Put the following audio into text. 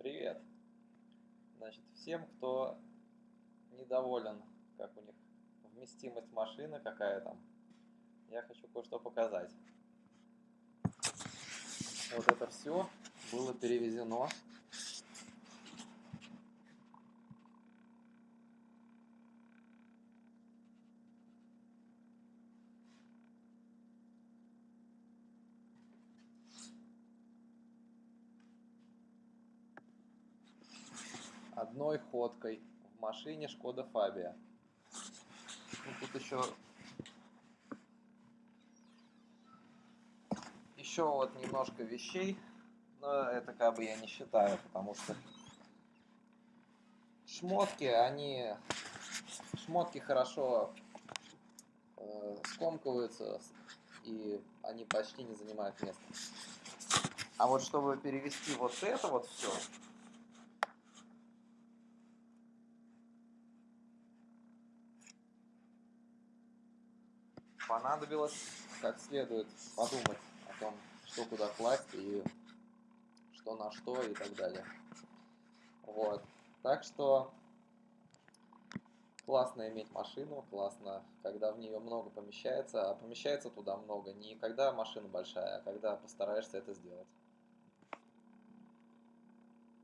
Привет. Значит, всем, кто недоволен, как у них вместимость машины, какая там, я хочу кое-что показать. Вот это все было перевезено одной ходкой в машине Шкода Фабия. Ну, тут еще еще вот немножко вещей, но это как бы я не считаю, потому что шмотки, они шмотки хорошо э, скомкиваются и они почти не занимают места. А вот чтобы перевести вот это вот все, понадобилось как следует подумать о том, что куда класть и что на что и так далее. Вот. Так что классно иметь машину, классно, когда в нее много помещается, а помещается туда много не когда машина большая, а когда постараешься это сделать.